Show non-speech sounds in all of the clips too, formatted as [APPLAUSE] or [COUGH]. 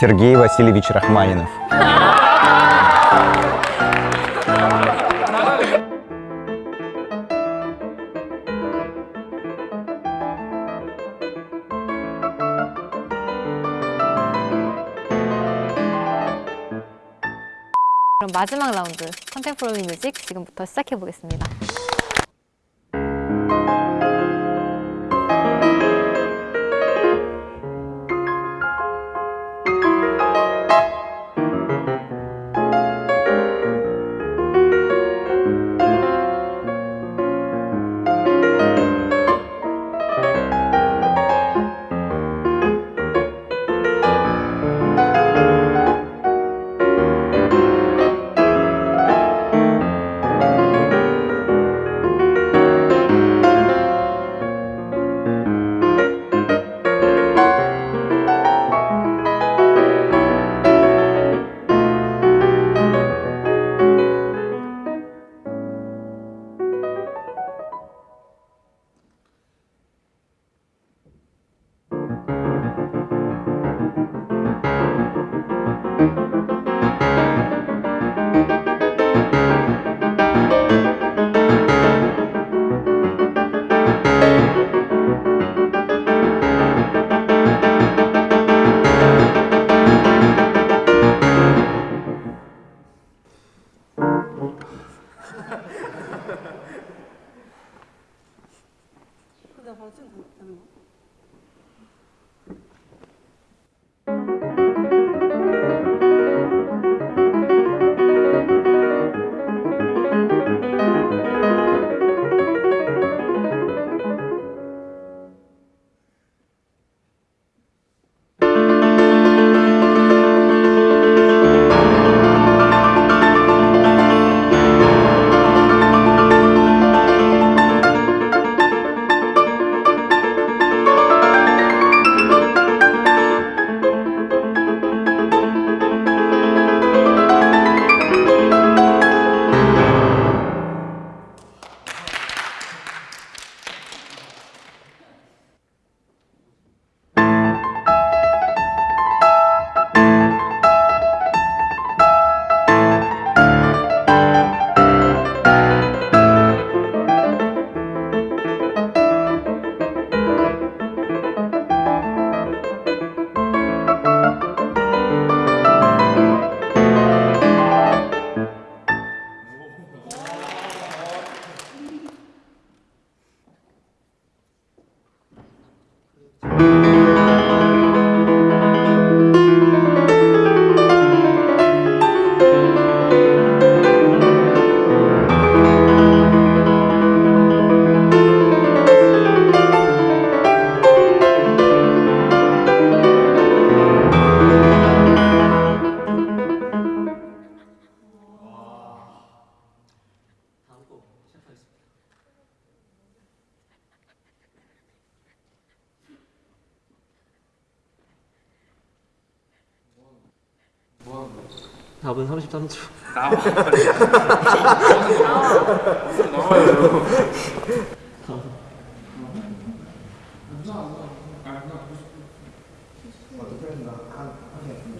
Сергей Васильевич Рахманинов. 그럼 마지막 라운드 컨템포러리 뮤직 지금부터 시작해 보겠습니다. 这好正常的看到 답은 33초. 나와. 나와요. 안 [LAUGHS] 아, 나. 안 나.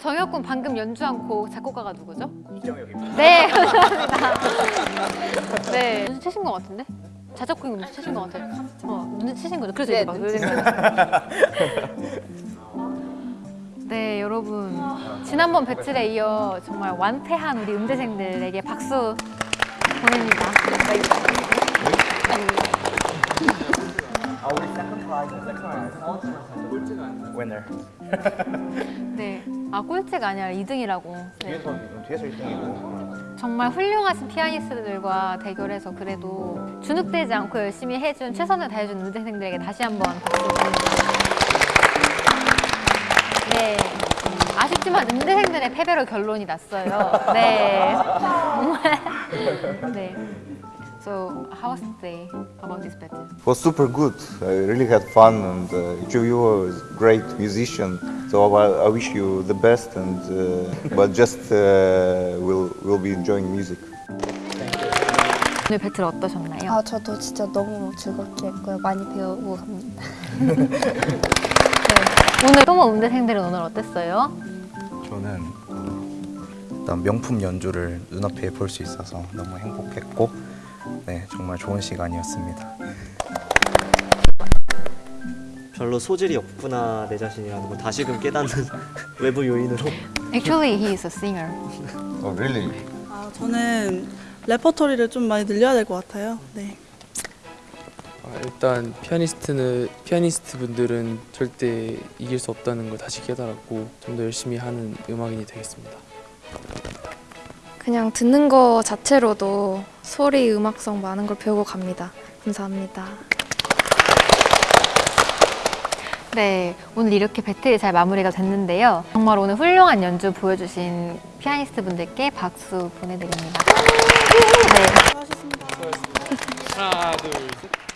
정혁 군 방금 연주한 곡 작곡가가 누구죠? 이정혁입니다. 네, 감사합니다. [LAUGHS] 네, 눈치채신 것 같은데? 자작곡이 눈치채신 것 같아요. 어, 눈치채신 거죠? 그래서 이렇게 막 놀린 거예요. 네, 여러분. 지난번 배틀에 이어 정말 완패한 우리 음대생들에게 박수 보냅니다. Winner. 네. 아, 꼴찌가 아니라 2등이라고. 네. 뒤에서 뒤에서 1등이고. 정말 훌륭하신 피아니스트들과 대결해서 그래도 주눅들지 않고 열심히 해준 최선을 다해준 음대생들에게 다시 한번 박수 드립니다. 네. 아쉽지만 음대생들의 패배로 결론이 났어요. 네. 정말. 네. So, how was the day about this battle? It was super good. I really had fun, and uh, each of you is great musician. So I, I wish you the best, and uh, but just uh, we'll we'll be enjoying music. 오늘 배틀 어떠셨나요? 아 저도 진짜 너무 즐겁게 했고요. 많이 배우고 갑니다. 네. 오늘 또모 음대생들은 오늘 어땠어요? 저는 어, 일단 명품 연주를 눈앞에 볼 수 있어서 너무 행복했고 네 정말 좋은 시간이었습니다. 별로 소질이 없구나 내 자신이라는 걸 다시금 깨닫는 [LAUGHS] 외부 요인으로 Actually, he is a singer. Oh really? 아, 저는 레퍼토리를 좀 많이 늘려야 될 것 같아요. 네. 아, 일단 피아니스트는 피아니스트 분들은 절대 이길 수 없다는 걸 다시 깨달았고 좀 더 열심히 하는 음악인이 되겠습니다. 그냥 듣는 거 자체로도 소리 음악성 많은 걸 배우고 갑니다. 감사합니다. 네, 오늘 이렇게 배틀이 잘 마무리가 됐는데요. 정말 오늘 훌륭한 연주 보여주신 피아니스트 분들께 박수 보내드립니다. 네. 수고하셨습니다. 하나 둘 셋.